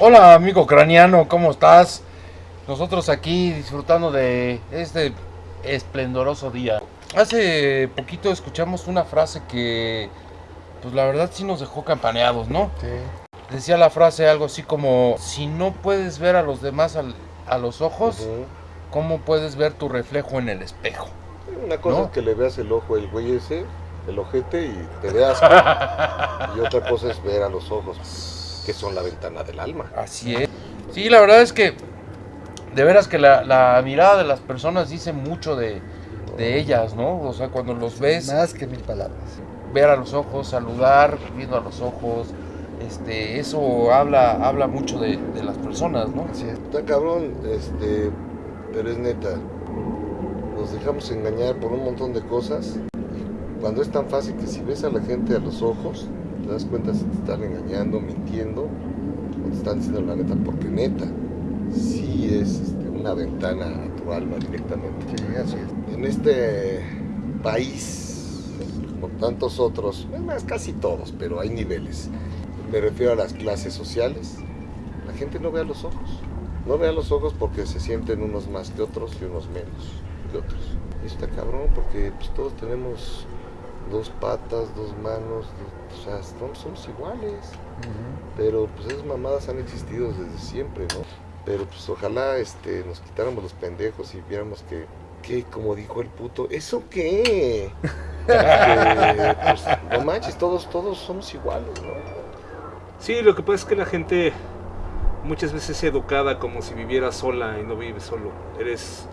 Hola amigo craniano, ¿cómo estás? Nosotros aquí disfrutando de este esplendoroso día. Hace poquito escuchamos una frase que, pues la verdad sí nos dejó campaneados, ¿no? Sí. Decía la frase algo así como, si no puedes ver a los demás al- a los ojos. ¿cómo puedes ver tu reflejo en el espejo? Una cosa ¿No? es que le veas el ojo el güey ese, el ojete, y te veas. y otra cosa es ver a los ojos, que son la ventana del alma. Así es. Sí, la verdad es que de veras que la, la mirada de las personas dice mucho de, de ellas, ¿no? O sea, cuando los ves, Más que mil palabras. ver a los ojos, saludar, viendo a los ojos, este, eso habla, habla mucho de, de las personas, ¿no? Así es. Está cabrón, este, pero es neta. Nos dejamos engañar por un montón de cosas. Y cuando es tan fácil que si ves a la gente a los ojos, te das cuenta si te están engañando, mintiendo, o te están diciendo la neta, porque neta, sí es este, una ventana a tu alma directamente. Sí. En este país, como tantos otros, es más, casi todos, pero hay niveles. Me refiero a las clases sociales. La gente no ve a los ojos. No ve a los ojos porque se sienten unos más que otros y unos menos que otros. Y está cabrón porque pues, todos tenemos dos patas, dos manos, dos- o sea, somos, somos iguales. Pero pues esas mamadas han existido desde siempre, ¿no? Pero pues ojalá este, nos quitáramos los pendejos y viéramos que, que como dijo el puto, ¿eso qué? Que, pues, no manches, todos, todos somos iguales, ¿no? Sí, lo que pasa es que la gente muchas veces es educada como si viviera sola y no vive solo. Eres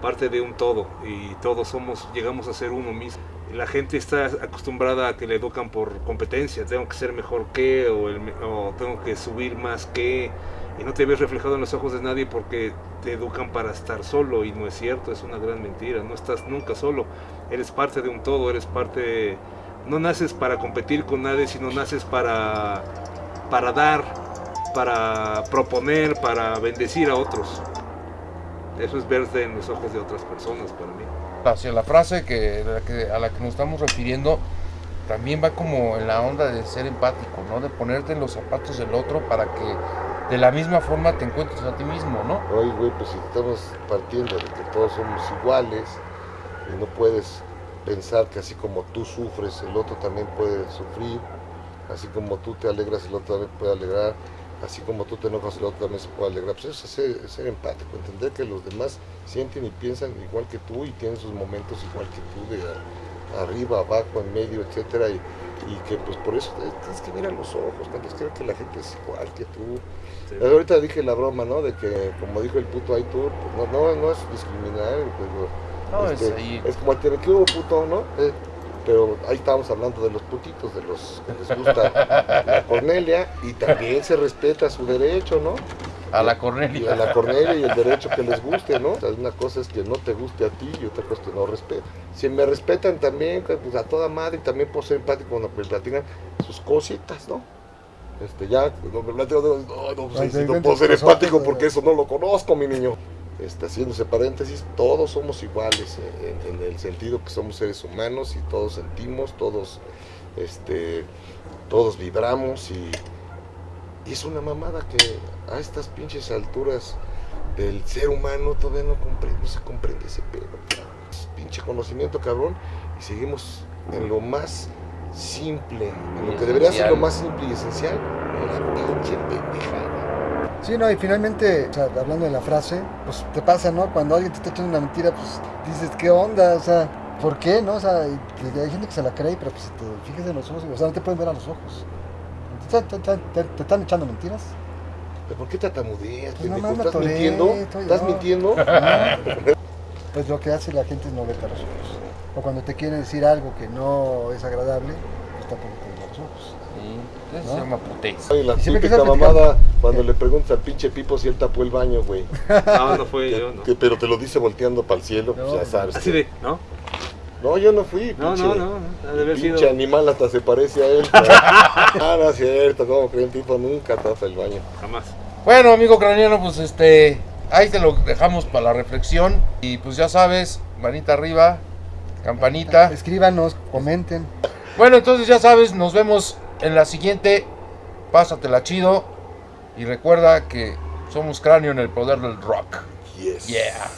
parte de un todo y todos somos, llegamos a ser uno mismo. La gente está acostumbrada a que le educan por competencia, tengo que ser mejor que o, el o tengo que subir más que y no te ves reflejado en los ojos de nadie porque te educan para estar solo y no es cierto, es una gran mentira, no estás nunca solo, eres parte de un todo, eres parte, no naces para competir con nadie, sino naces para para dar, para proponer, para bendecir a otros. Eso es verte en los ojos de otras personas para mí. Hacia la frase que, de la que- a la que nos estamos refiriendo también va como en la onda de ser empático, ¿no? De ponerte en los zapatos del otro para que de la misma forma te encuentres a ti mismo, ¿no? Oye, güey, pues si estamos partiendo de que todos somos iguales y no puedes pensar que así como tú sufres, el otro también puede sufrir, así como tú te alegras, el otro también puede alegrar, así como tú te enojas, el otro también se puede alegrar. Pues eso es ser, empático, entender que los demás sienten y piensan igual que tú y tienen sus momentos igual que tú, de arriba, abajo, en medio, etcétera, y, y que pues por eso tienes que ver a los ojos, cuando es que ver que la gente es igual que tú, Sí. ahorita dije la broma, ¿no? De que, como dijo el puto Aitor, pues no, no, no es discriminar, pero No, este, es ahí. es como el que ¿qué hubo, puto, ¿no? Eh, pero ahí estábamos hablando de los putitos, de los que les gusta la Cornelia, y también se respeta su derecho, ¿no? A la Y a Cornelia. la Cornelia y el derecho que les guste, ¿no? O sea, una cosa es que no te guste a ti y otra cosa es que no respeten. Si me respetan también, pues a toda madre, y también por ser empático cuando me platican sus cositas, ¿no? Este, ya, no no, no, no, pues, no puedo ser empático porque eso no lo conozco, mi niño. Este, haciéndose paréntesis, todos somos iguales eh, en, en el sentido que somos seres humanos y todos sentimos, todos, este, todos vibramos y, y es una mamada que a estas pinches alturas del ser humano todavía no, comprende, no se comprende ese pedo. pinche conocimiento, cabrón, y seguimos en lo más simple, en lo que debería ser lo más simple y esencial, en la pinche. Sí, no, y finalmente, o sea, hablando de la frase, pues te pasa, ¿no? Cuando alguien te está echando una mentira, pues dices, ¿qué onda? O sea, ¿por qué, no? O sea, y hay gente que se la cree, pero pues si te fijas en los ojos, o sea, no te pueden ver a los ojos. ¿Te, te- te- te- te están echando mentiras? ¿Pero por qué tartamudeas, Pues ¿Estás mintiendo? ¿Estás mintiendo? Pues lo que hace la gente es no verte a los ojos. O cuando te quieren decir algo que no es agradable, pues tampoco te Sí, eso ¿No? se llama putez. La Y que típica mamada cuando le preguntas al pinche Pipo si él tapó el baño, güey. No, no fue Que- yo, ¿no? que- pero te lo dice volteando para el cielo, pues No, ya sabes. Así de, ¿no? No, yo no fui, No, pinche. no, no, de haber pinche sido. animal hasta se parece a él. ah, no es cierto, como creen, Pipo nunca tapa el baño. Jamás. Bueno, amigo craniano, pues este, ahí te lo dejamos para la reflexión. Y pues ya sabes, manita arriba, campanita. Escríbanos, comenten. Bueno, entonces ya sabes, nos vemos en la siguiente. Pásatela chido. Y recuerda que somos cráneo en el poder del rock. Yes. Yeah.